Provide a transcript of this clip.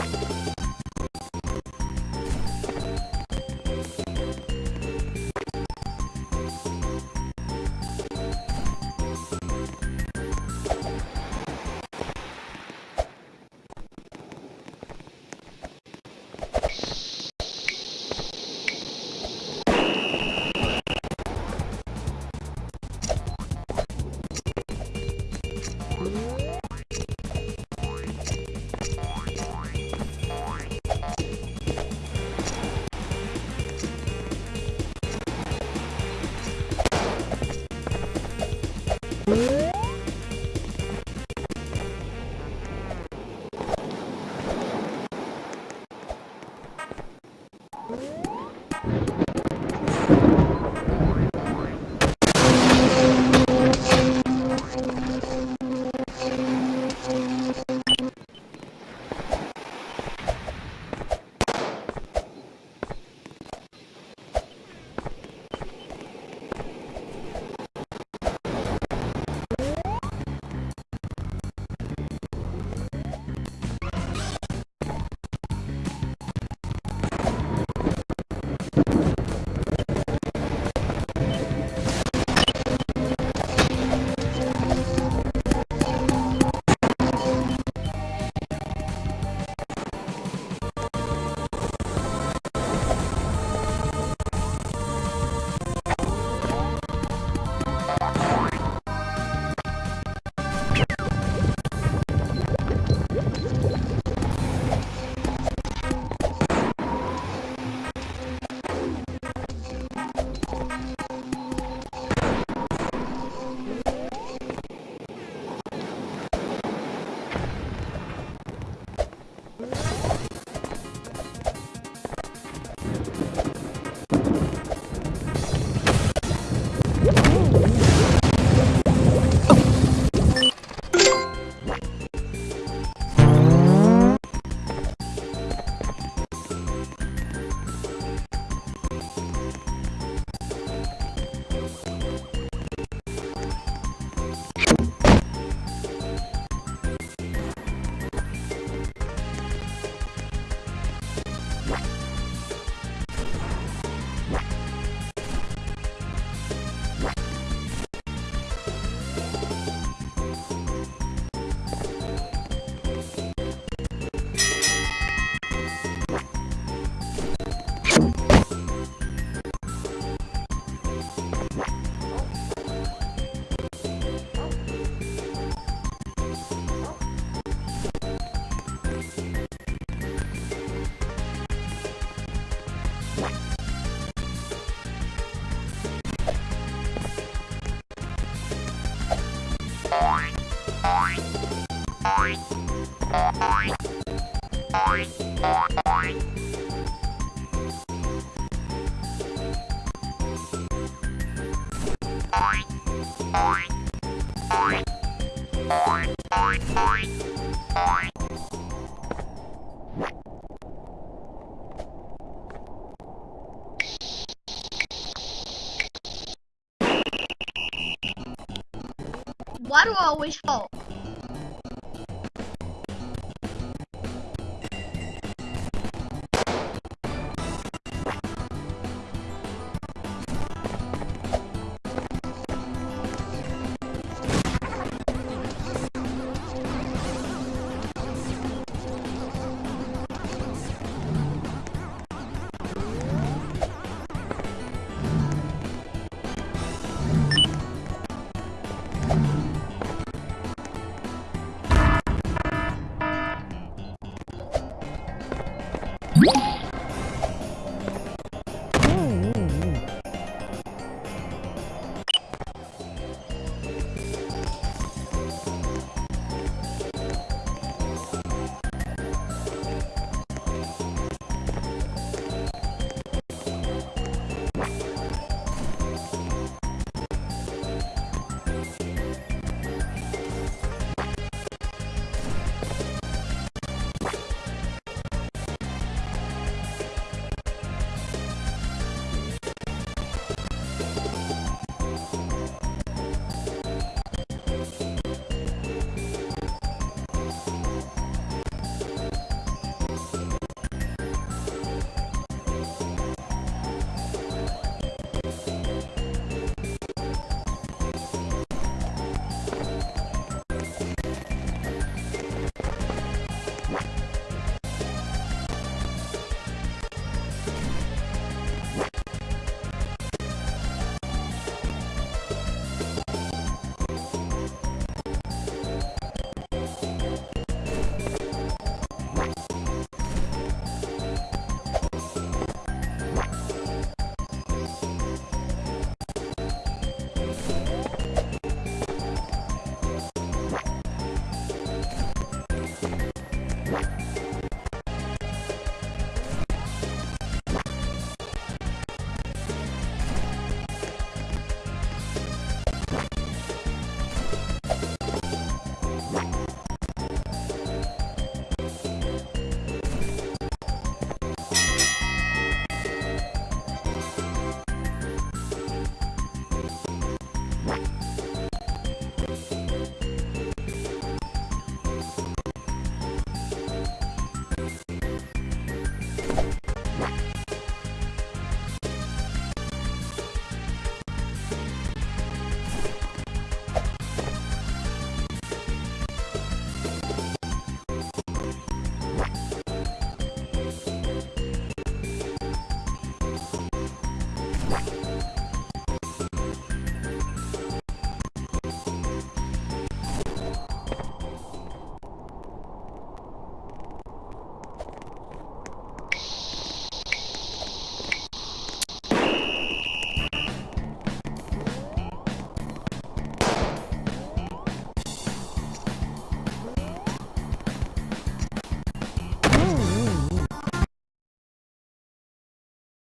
Boing, Why do I always fall?